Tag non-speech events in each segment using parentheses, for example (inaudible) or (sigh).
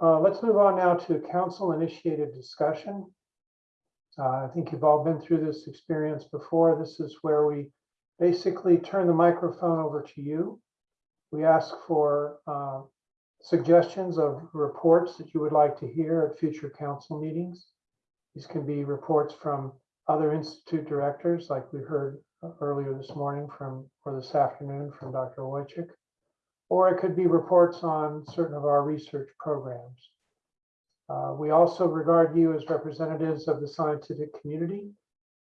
Uh, Let's move on now to council-initiated discussion. Uh, I think you've all been through this experience before. This is where we basically turn the microphone over to you. We ask for uh, suggestions of reports that you would like to hear at future council meetings. These can be reports from other institute directors, like we heard earlier this morning from, or this afternoon from Dr. Wojcik. Or it could be reports on certain of our research programs. Uh, We also regard you as representatives of the scientific community.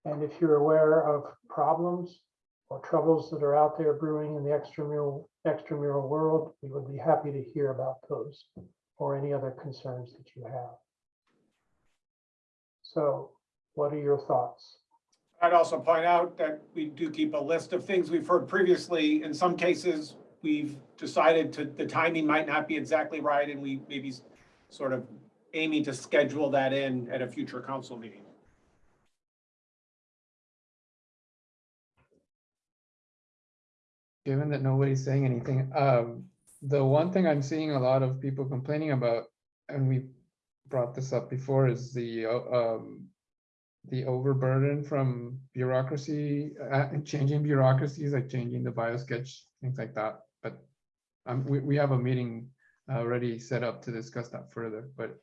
And if you're aware of problems or troubles that are out there brewing in the extramural, extramural world, we would be happy to hear about those or any other concerns that you have. So what are your thoughts? I'd also point out that we do keep a list of things we've heard previously. In some cases, we've decided to, the timing might not be exactly right, and we maybe sort of aiming to schedule that in at a future council meeting. given that nobody's saying anything, um, the one thing I'm seeing a lot of people complaining about, and we brought this up before, is the, um, the overburden from bureaucracy, uh, changing bureaucracies, like changing the biosketch, things like that. Um, we, we have a meeting already set up to discuss that further, but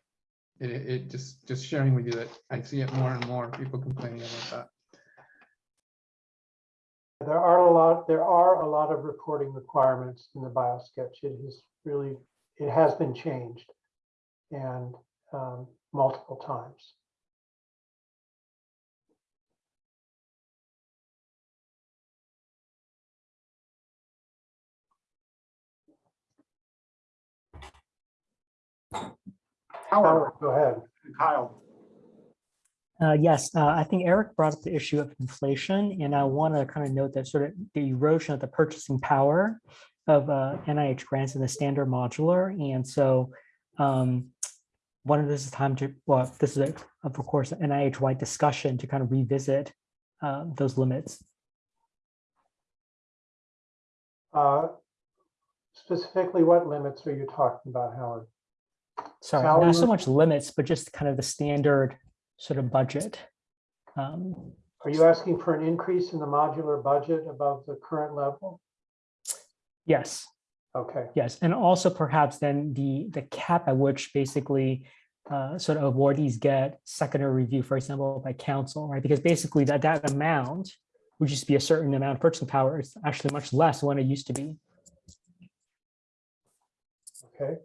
it, it just, just sharing with you that I see it more and more, people complaining about that. There are a lot, there are a lot of reporting requirements in the biosketch. It is really, it has been changed. And um, multiple times. Howard, go ahead. Kyle, Uh, yes, uh, I think Eric brought up the issue of inflation, and I want to kind of note that sort of the erosion of the purchasing power of uh, NIH grants in the standard modular. And so um, one of this is time to, well, this is, a, of course, an NIH-wide discussion to kind of revisit uh, those limits. Uh, Specifically, what limits are you talking about, Howard? Sorry, not so much limits, but just kind of the standard sort of budget. Um, Are you asking for an increase in the modular budget above the current level? Yes, Okay, Yes, and also perhaps then the, the cap at which basically uh, sort of awardees get secondary review, for example, by council, right? Because basically that, that amount would just be a certain amount of purchasing power. It's actually much less than what it used to be. okay.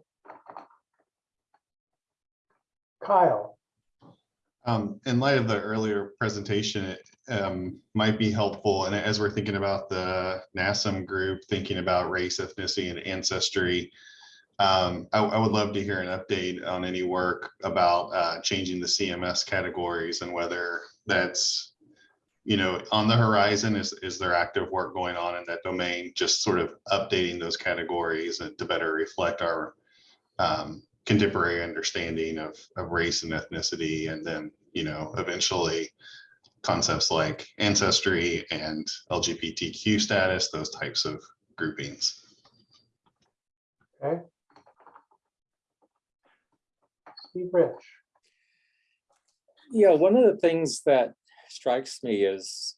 Kyle, Um, in light of the earlier presentation, it um, might be helpful, and as we're thinking about the NASM group, thinking about race, ethnicity, and ancestry, um, I, I would love to hear an update on any work about uh, changing the CMS categories and whether that's, you know, on the horizon, is, is there active work going on in that domain? Just sort of updating those categories and to better reflect our um, contemporary understanding of, of race and ethnicity, and then, you know, eventually concepts like ancestry and LGBTQ status, those types of groupings. okay. Steve Rich, Yeah, one of the things that strikes me is,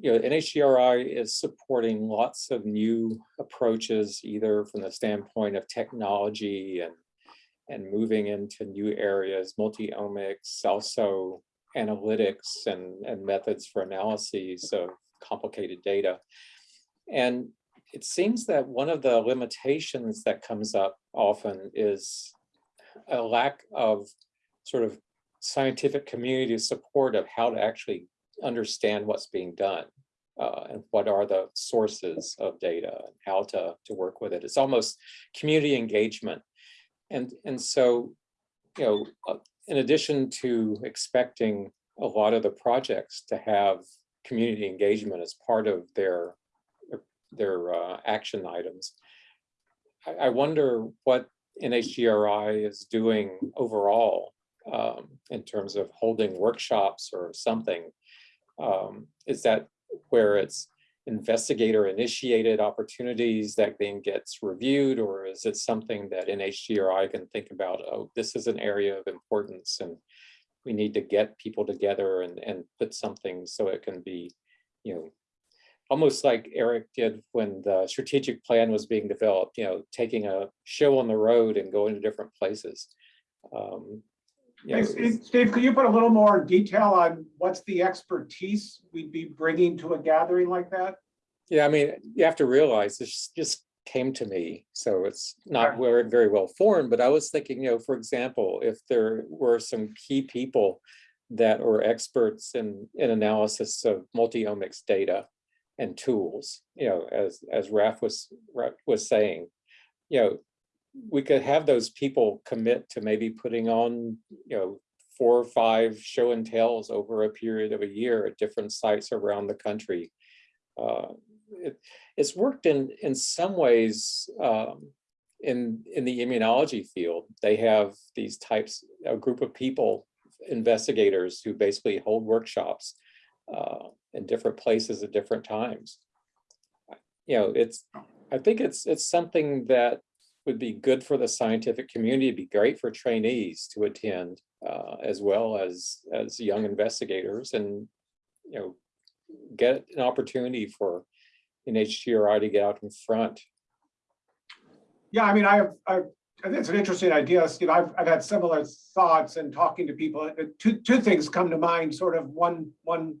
you know, NHGRI is supporting lots of new approaches, either from the standpoint of technology and and moving into new areas, multi-omics, also analytics and, and methods for analyses of complicated data. And it seems that one of the limitations that comes up often is a lack of sort of scientific community support of how to actually understand what's being done uh, and what are the sources of data and how to, to work with it. It's almost community engagement. And, and so, you know, uh, in addition to expecting a lot of the projects to have community engagement as part of their, their uh, action items, I, I wonder what NHGRI is doing overall um, in terms of holding workshops or something. Um, is that where it's investigator initiated opportunities that then gets reviewed? Or is it something that NHGRI can think about, oh, this is an area of importance and we need to get people together and, and put something so it can be, you know, almost like Eric did when the strategic plan was being developed, you know, taking a show on the road and going to different places. Um, Hey, it's- Steve, Steve, could you put a little more detail on what's the expertise we'd be bringing to a gathering like that? Yeah, I mean, you have to realize this just came to me, so it's not very, very well formed, but I was thinking, you know, for example, if there were some key people that were experts in, in analysis of multi-omics data and tools, you know, as, as Raf was, Raf was saying, you know, we could have those people commit to maybe putting on, you know, four or five show and tells over a period of a year at different sites around the country. Uh, it, it's worked in, in some ways um, in, in the immunology field. They have these types, a group of people, investigators who basically hold workshops uh, in different places at different times. You know, it's, I think it's, it's something that would be good for the scientific community, It'd be great for trainees to attend, uh, as well as, as young investigators and, you know, get an opportunity for an NHGRI to get out in front. Yeah, I mean, I have, I, it's an interesting idea, Steve. I've, I've had similar thoughts and talking to people. Uh, Two, two things come to mind, sort of one, one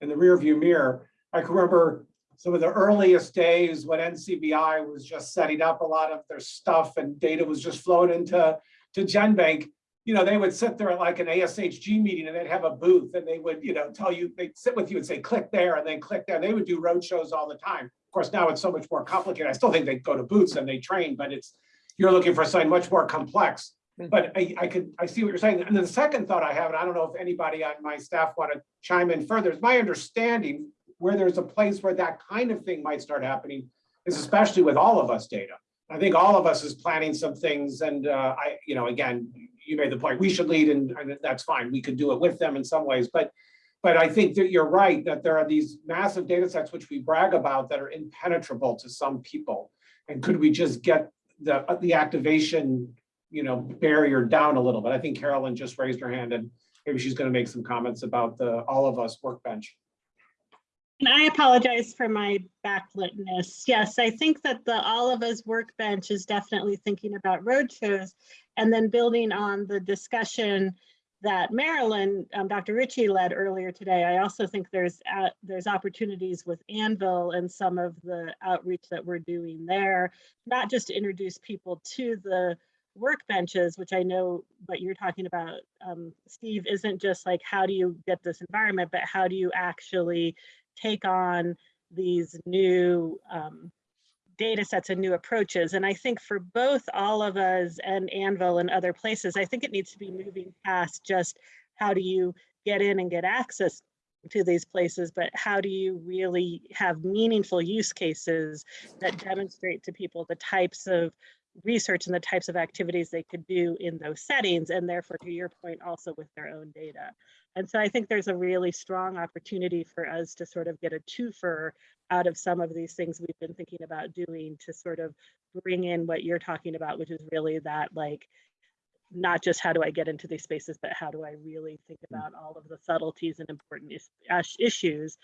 in the rearview mirror. I can remember some of the earliest days when NCBI was just setting up a lot of their stuff and data was just flowing into, to GenBank. You know, they would sit there at like an ASHG meeting and they'd have a booth and they would, you know, tell you, they'd sit with you and say, click there and then click there. They would do road shows all the time. Of course, now it's so much more complicated. I still think they go to booths and they train, but it's, you're looking for something much more complex. Mm. But I, I could, I see what you're saying. And then the second thought I have, and I don't know if anybody on my staff want to chime in further, is my understanding where there's a place where that kind of thing might start happening is especially with all of us data. I think all of us is planning some things and uh, I, you know, again, you made the point, we should lead and, and that's fine. We could do it with them in some ways, but but I think that you're right, that there are these massive data sets which we brag about that are impenetrable to some people. And could we just get the, the activation, you know, barrier down a little bit? I think Carolyn just raised her hand and maybe she's gonna make some comments about the all of us workbench. And I apologize for my backlitness. Yes, I think that the All of Us workbench is definitely thinking about roadshows and then building on the discussion that Marylyn, um, Dr. Ritchie led earlier today. I also think there's uh, there's opportunities with Anvil and some of the outreach that we're doing there, not just to introduce people to the workbenches, which I know what you're talking about, um, Steve, isn't just like how do you get this environment, but how do you actually take on these new um, data sets and new approaches. And I think for both all of us and Anvil and other places, I think it needs to be moving past just how do you get in and get access to these places, but how do you really have meaningful use cases that demonstrate to people the types of research and the types of activities they could do in those settings and therefore to your point also with their own data. And so I think there's a really strong opportunity for us to sort of get a twofer out of some of these things we've been thinking about doing to sort of bring in what you're talking about, which is really that like, not just how do I get into these spaces, but how do I really think mm. about all of the subtleties and important is- uh, issues,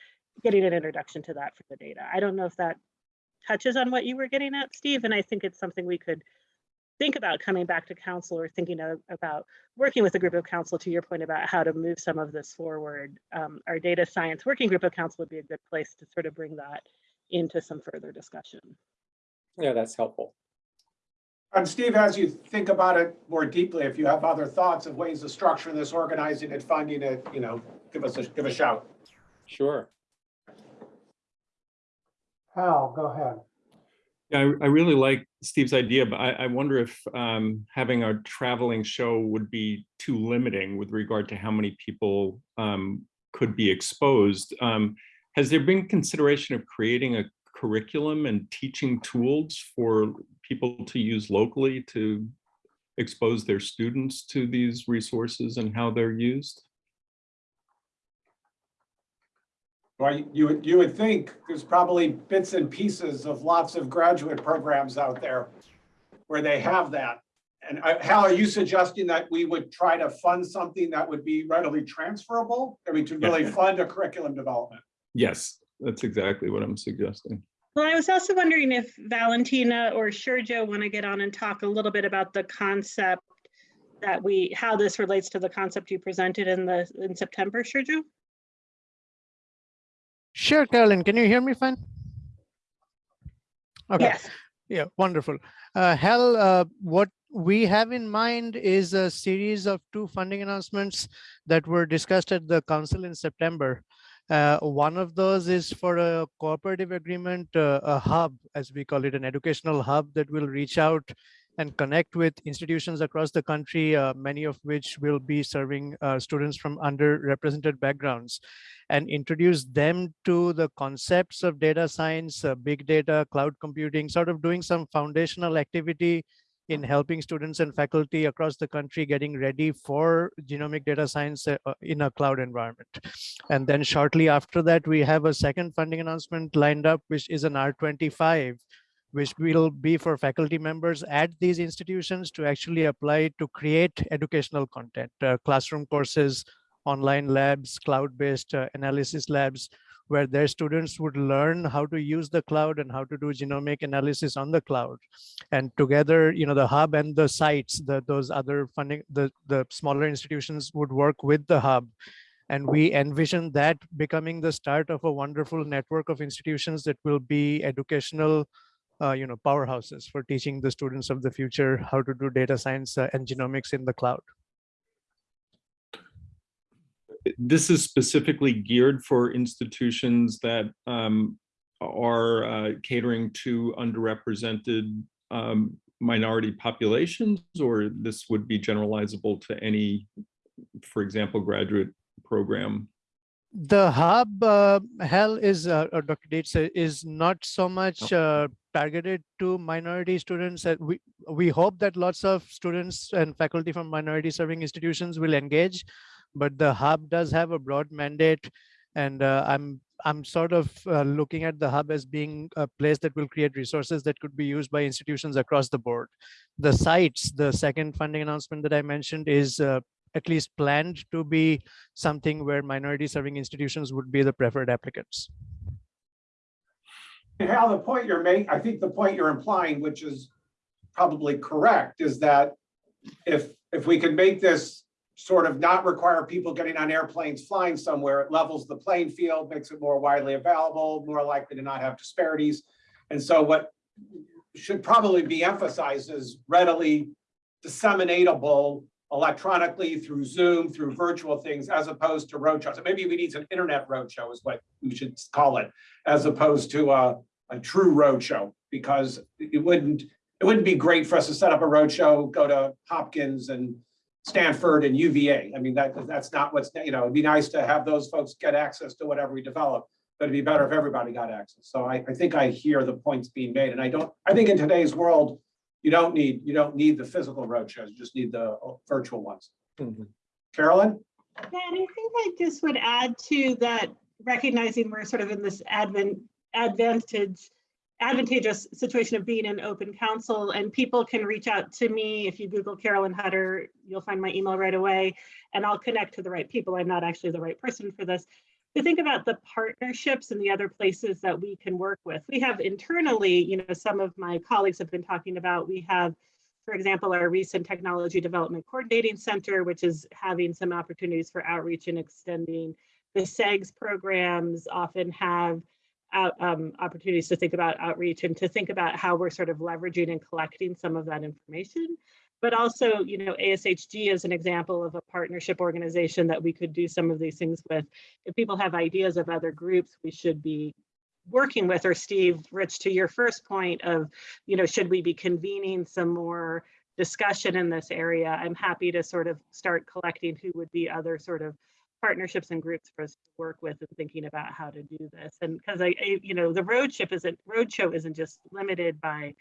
getting an introduction to that for the data. I don't know if that touches on what you were getting at, Steve, and I think it's something we could think about coming back to council or thinking of, about working with a group of council to your point about how to move some of this forward. Um, our data science working group of council would be a good place to sort of bring that into some further discussion. Yeah, that's helpful. And Steve, as you think about it more deeply, if you have other thoughts of ways to structure this, organizing it, funding it, you know, give us a, give a shout. Sure. Hal, go ahead. Yeah, I, I really like Steve's idea, but I, I wonder if um, having a traveling show would be too limiting with regard to how many people um, could be exposed. Um, has there been consideration of creating a curriculum and teaching tools for people to use locally to expose their students to these resources and how they're used? Well, you- you would, you would think there's probably bits and pieces of lots of graduate programs out there where they have that. And uh, Hal, are you suggesting that we would try to fund something that would be readily transferable? I mean, to really fund a curriculum development? Yes, that's exactly what I'm suggesting. Well, I was also wondering if Valentina or Sergio want to get on and talk a little bit about the concept that we, how this relates to the concept you presented in the, in September, Sergio? Sure, Carolyn, can you hear me fine? Okay, Yes. yeah, wonderful. Uh, Hal, uh, what we have in mind is a series of two funding announcements that were discussed at the council in September. Uh, one of those is for a cooperative agreement, uh, a hub, as we call it, an educational hub that will reach out and connect with institutions across the country, uh, many of which will be serving uh, students from underrepresented backgrounds and introduce them to the concepts of data science, uh, big data, cloud computing, sort of doing some foundational activity in helping students and faculty across the country getting ready for genomic data science uh, uh, in a cloud environment. And then shortly after that, we have a second funding announcement lined up, which is an R25, which will be for faculty members at these institutions to actually apply to create educational content, uh, classroom courses, online labs, cloud-based uh, analysis labs, where their students would learn how to use the cloud and how to do genomic analysis on the cloud. And together, you know, the hub and the sites, the, those other funding, the, the smaller institutions would work with the hub. And we envision that becoming the start of a wonderful network of institutions that will be educational uh, you know, powerhouses for teaching the students of the future how to do data science uh, and genomics in the cloud. This is specifically geared for institutions that um, are uh, catering to underrepresented um, minority populations, or this would be generalizable to any, for example, graduate program? The hub, uh, Hal is, uh, uh, Dr. Uh, is not so much uh, targeted to minority students. Uh, we, we hope that lots of students and faculty from minority serving institutions will engage, but the hub does have a broad mandate. And uh, I'm, I'm sort of uh, looking at the hub as being a place that will create resources that could be used by institutions across the board. The sites, the second funding announcement that I mentioned is uh, at least planned to be something where minority serving institutions would be the preferred applicants. Hal, the point you're making, I think the point you're implying, which is probably correct, is that if, if we can make this sort of not require people getting on airplanes flying somewhere, it levels the playing field, makes it more widely available, more likely to not have disparities. And so what should probably be emphasized is readily disseminatable electronically through Zoom, through virtual things, as opposed to roadshows. So maybe we need an internet roadshow is what we should call it, as opposed to a, a true roadshow, because it wouldn't, it wouldn't be great for us to set up a roadshow, go to Hopkins and Stanford and UVA. I mean, that, that's not what's, you know, it'd be nice to have those folks get access to whatever we develop, but it'd be better if everybody got access. So I, I think I hear the points being made, and I don't, I think in today's world, you don't need, you don't need the physical roadshows, you just need the uh, virtual ones. Carolyn? Yeah, and I think I just would add to that, recognizing we're sort of in this advent, advantage, advantageous situation of being in open council and people can reach out to me. If you Google Carolyn Hutter, you'll find my email right away and I'll connect to the right people. I'm not actually the right person for this. To think about the partnerships and the other places that we can work with. We have internally, you know, some of my colleagues have been talking about, we have for example, our recent Technology Development Coordinating Center, which is having some opportunities for outreach and extending. The CEGS programs often have out, um, opportunities to think about outreach and to think about how we're sort of leveraging and collecting some of that information. But also, you know, ASHG is an example of a partnership organization that we could do some of these things with. If people have ideas of other groups we should be working with, or Steve, Rich, to your first point of, you know, should we be convening some more discussion in this area? I'm happy to sort of start collecting who would be other sort of partnerships and groups for us to work with and thinking about how to do this. And because I, I, you know, the road ship isn't, roadshow isn't just limited by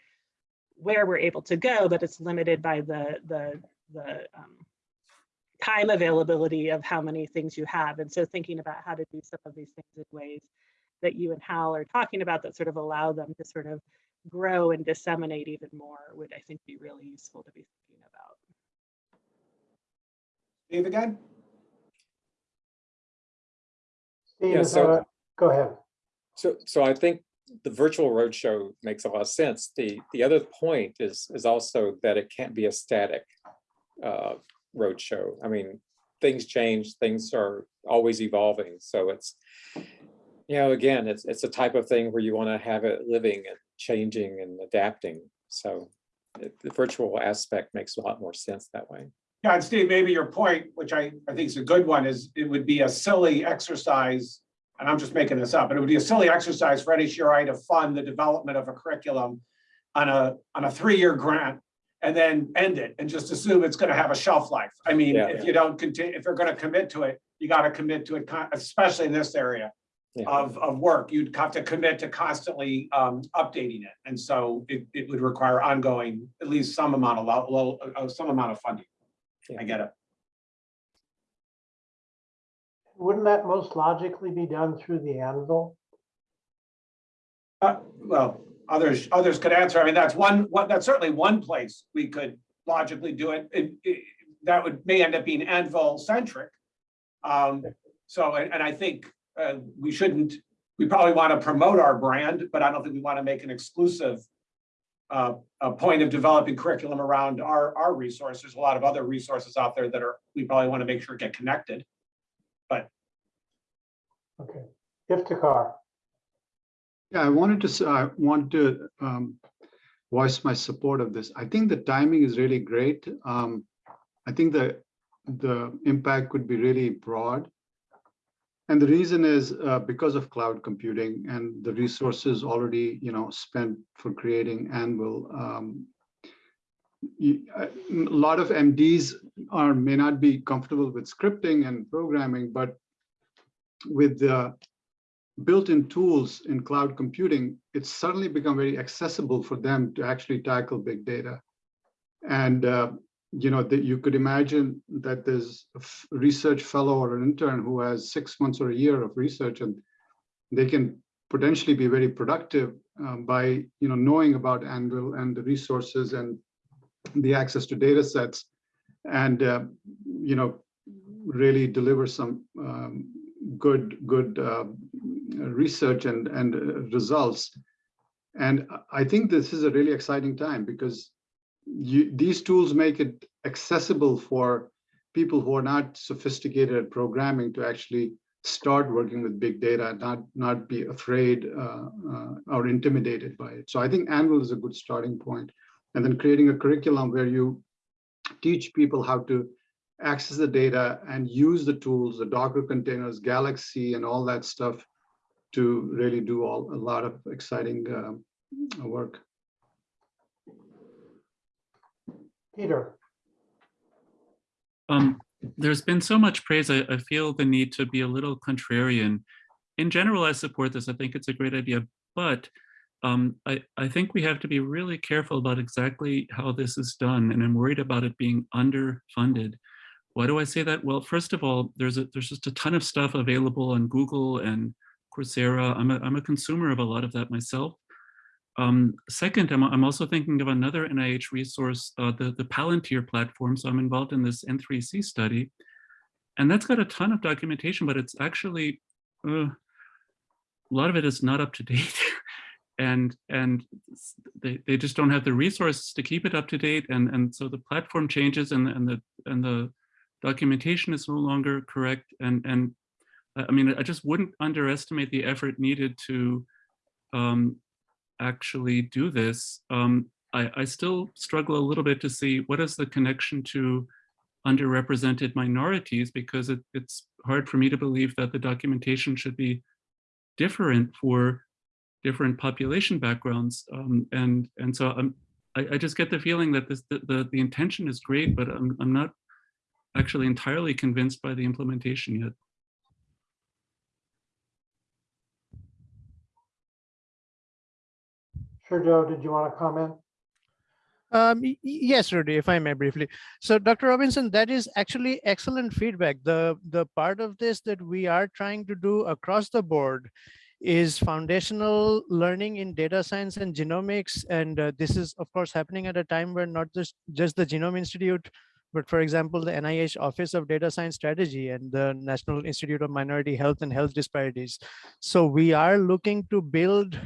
where we're able to go, but it's limited by the, the, the, um, time availability of how many things you have. And so thinking about how to do some of these things in ways that you and Hal are talking about that sort of allow them to sort of grow and disseminate even more would, I think, be really useful to be thinking about. Dave again? Steve, Yeah, so- a- go ahead. So, so I think the virtual roadshow makes a lot of sense. The, the other point is, is also that it can't be a static uh, roadshow. I mean, things change, things are always evolving. So it's, you know, again, it's, it's a type of thing where you want to have it living and changing and adapting. So it- the virtual aspect makes a lot more sense that way. Yeah, and Steve, maybe your point, which I, I think is a good one, is it would be a silly exercise, and I'm just making this up, but it would be a silly exercise for NHGRI to fund the development of a curriculum on a, on a three-year grant and then end it and just assume it's gonna have a shelf life. I mean, Yeah. if you don't continue, if you're gonna commit to it, you gotta commit to it, especially in this area Yeah. of, of work. You'd have to commit to constantly um, updating it. And so it, it would require ongoing, at least some amount of, lo- lo- uh, some amount of funding. I get it. Wouldn't that most logically be done through the Anvil? Uh, well, others, others could answer. I mean, that's one, one, that's certainly one place we could logically do it. It, it- that would, may end up being Anvil centric. Um, so, and, and I think, uh, we shouldn't, we probably want to promote our brand, but I don't think we want to make an exclusive uh, a point of developing curriculum around our, our resources. There's a lot of other resources out there that are, we probably want to make sure get connected. But okay, if Iftikhar, Yeah, I wanted to, I want to um, voice my support of this. I think the timing is really great. Um, I think the, the impact could be really broad. And the reason is uh, because of cloud computing and the resources already, you know, spent for creating Anvil. um, you- A lot of MDs are, may not be comfortable with scripting and programming, but with the built-in tools in cloud computing, it's suddenly become very accessible for them to actually tackle big data. And, uh, you know, that you could imagine that there's a research fellow or an intern who has six months or a year of research and they can potentially be very productive um, by, you know, knowing about Anvil and the resources and the access to data sets and, uh, you know, really deliver some um, good, good uh, research and, and uh, results. And I think this is a really exciting time because you, these tools make it accessible for people who are not sophisticated at programming to actually start working with big data, not, not be afraid uh, uh, or intimidated by it. So I think Anvil is a good starting point. And then creating a curriculum where you teach people how to access the data and use the tools, the Docker containers, Galaxy, and all that stuff to really do all a lot of exciting um, work. Peter, Um, there's been so much praise. I, I feel the need to be a little contrarian. In general, I support this. I think it's a great idea, but um, I, I think we have to be really careful about exactly how this is done, and I'm worried about it being underfunded. Why do I say that? Well, first of all, there's a, there's just a ton of stuff available on Google and Coursera. I'm a, I'm a consumer of a lot of that myself. Um, second, I'm, I'm also thinking of another NIH resource, uh, the, the Palantir platform. So I'm involved in this N3C study. And that's got a ton of documentation, but it's actually, uh, a lot of it is not up to date. (laughs) and and they, they just don't have the resources to keep it up to date. And, and so the platform changes and, and the and the documentation is no longer correct. And, and I I mean, I just wouldn't underestimate the effort needed to um, actually do this, um, I, I still struggle a little bit to see what is the connection to underrepresented minorities because it, it's hard for me to believe that the documentation should be different for different population backgrounds. Um, and, and so I'm, I, I just get the feeling that this, the, the, the intention is great, but I'm, I'm not actually entirely convinced by the implementation yet. Sure, Joe, did you want to comment? Um, yes, Rudy, if I may briefly. So Dr. Robinson, that is actually excellent feedback. The, the part of this that we are trying to do across the board is foundational learning in data science and genomics. And uh, this is of course happening at a time where not just, just the Genome Institute, but for example, the NIH Office of Data Science Strategy and the National Institute of Minority Health and Health Disparities. So we are looking to build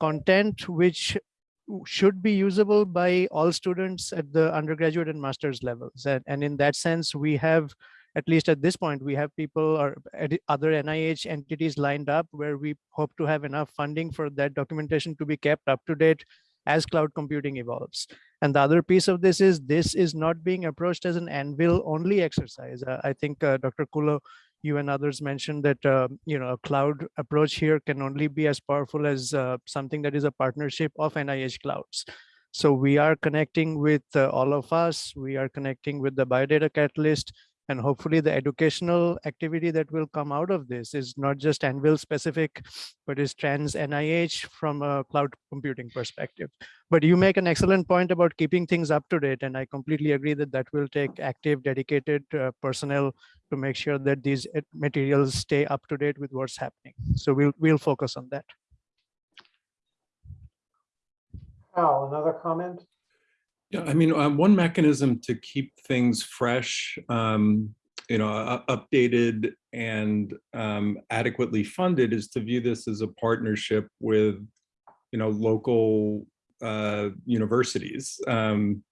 content which should be usable by all students at the undergraduate and master's levels. And, and in that sense, we have, at least at this point, we have people or other NIH entities lined up where we hope to have enough funding for that documentation to be kept up to date as cloud computing evolves. And the other piece of this is this is not being approached as an anvil only exercise. Uh, I think uh, Dr. Kullo, you and others mentioned that uh, you know a cloud approach here can only be as powerful as uh, something that is a partnership of NIH clouds. So we are connecting with uh, all of us. We are connecting with the Biodata Catalyst, and hopefully the educational activity that will come out of this is not just Anvil specific, but is trans NIH from a cloud computing perspective. But you make an excellent point about keeping things up to date, and I completely agree that that will take active, dedicated uh, personnel to make sure that these uh, materials stay up to date with what's happening. So we'll we'll focus on that. Al, another comment? Yeah, I mean, uh, one mechanism to keep things fresh, um, you know, updated and um, adequately funded is to view this as a partnership with, you know, local uh, universities. Um,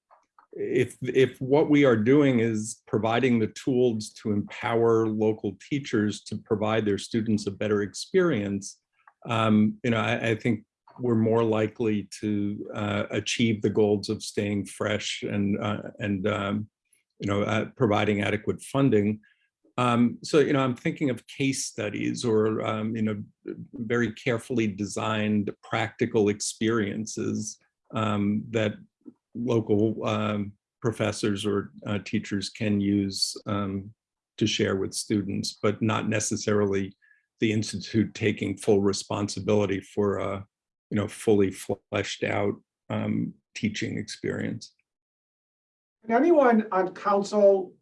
if if what we are doing is providing the tools to empower local teachers to provide their students a better experience, um, you know, I, I think we're more likely to uh, achieve the goals of staying fresh and uh, and um, you know uh, providing adequate funding. Um, so you know I'm thinking of case studies or um, you know very carefully designed practical experiences um, that local um, professors or uh, teachers can use um, to share with students, but not necessarily the institute taking full responsibility for uh, you know, fully fleshed out um, teaching experience. Can anyone on council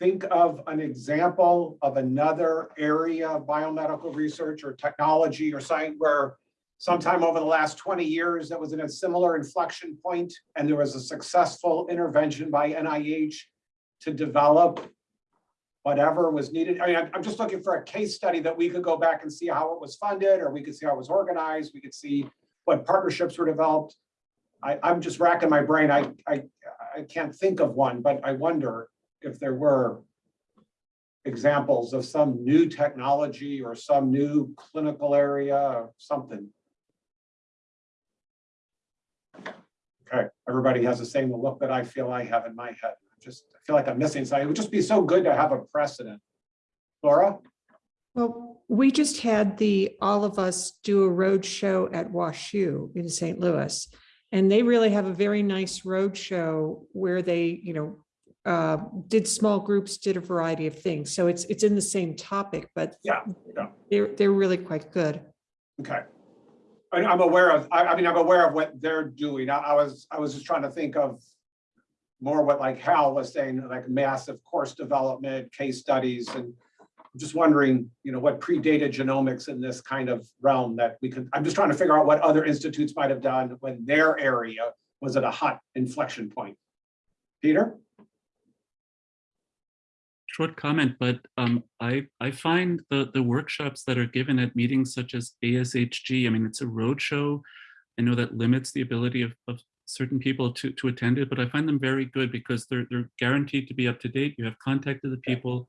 think of an example of another area of biomedical research or technology or science where sometime over the last 20 years that was in a similar inflection point and there was a successful intervention by NIH to develop whatever was needed? I mean, I'm- I'm just looking for a case study that we could go back and see how it was funded, or we could see how it was organized, we could see what partnerships were developed. I, I'm just racking my brain. I, I, I can't think of one, but I wonder if there were examples of some new technology or some new clinical area or something. Okay, everybody has the same look that I feel I have in my head. I just, I feel like I'm missing something. It would just be so good to have a precedent. Laura? Well, we just had the, all of us do a road show at WashU in St. Louis. And they really have a very nice road show where they, you know, uh, did small groups, did a variety of things. So it's, it's in the same topic, but Yeah, yeah. they're, they're really quite good. Okay. I, I'm aware of, I, I mean, I'm aware of what they're doing. I, I was, I was just trying to think of more what like Hal was saying, like massive course development, case studies, and I'm just wondering, you know, what predated genomics in this kind of realm that we could, I'm just trying to figure out what other institutes might have done when their area was at a hot inflection point. Peter? short comment, but um, I, I find the, the workshops that are given at meetings such as ASHG, I mean, it's a roadshow. I know that limits the ability of, of certain people to, to attend it, but I find them very good because they're, they're guaranteed to be up to date. You have contact with the people,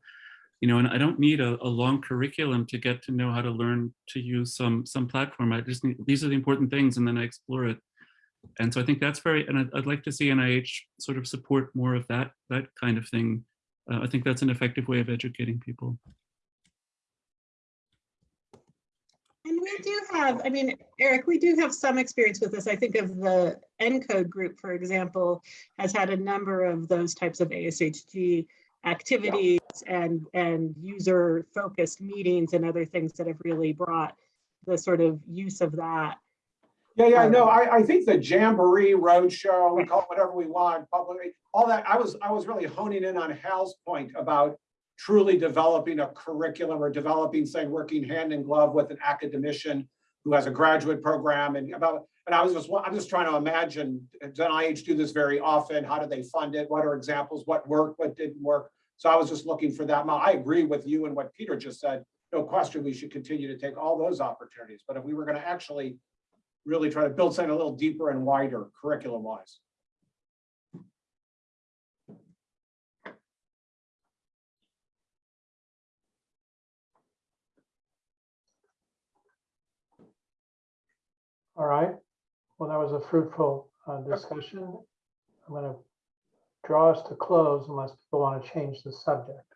you know, and I don't need a, a long curriculum to get to know how to learn to use some, some platform. I just need, these are the important things and then I explore it. And so I think that's very, and I'd, I'd like to see NIH sort of support more of that, that kind of thing uh, I think that's an effective way of educating people. And we do have, I mean, Eric, we do have some experience with this. I think of the ENCODE group, for example, has had a number of those types of ASHG activities and, and user focused meetings and other things that have really brought the sort of use of that. Yeah, yeah, no, Um, I, I think the Jamboree Roadshow, we call it whatever we want, publicly, all that, I was, I was really honing in on Hal's point about truly developing a curriculum or developing, say, working hand in glove with an academician who has a graduate program and about, and I was just, I'm just trying to imagine, does NIH do this very often? How do they fund it? What are examples? What worked, what didn't work? So I was just looking for that. I agree with you and what Peter just said. No question, we should continue to take all those opportunities. But if we were going to actually really try to build something a little deeper and wider curriculum wise. All right. Well, that was a fruitful uh, discussion. I'm going to draw us to close unless people want to change the subject.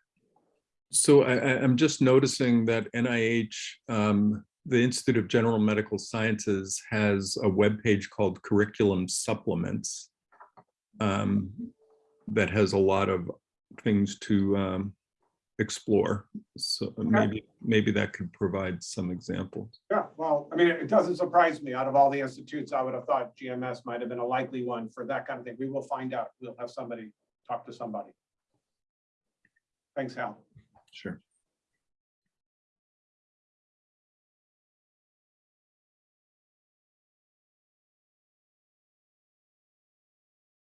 So I, I, I'm just noticing that NIH, um, the Institute of General Medical Sciences has a webpage called Curriculum Supplements um, that has a lot of things to um, explore. So maybe, maybe that could provide some examples. Yeah, well, I mean, it doesn't surprise me. Out of all the institutes, I would have thought GMS might have been a likely one for that kind of thing. We will find out. We'll have somebody talk to somebody. Thanks, Hal. Sure.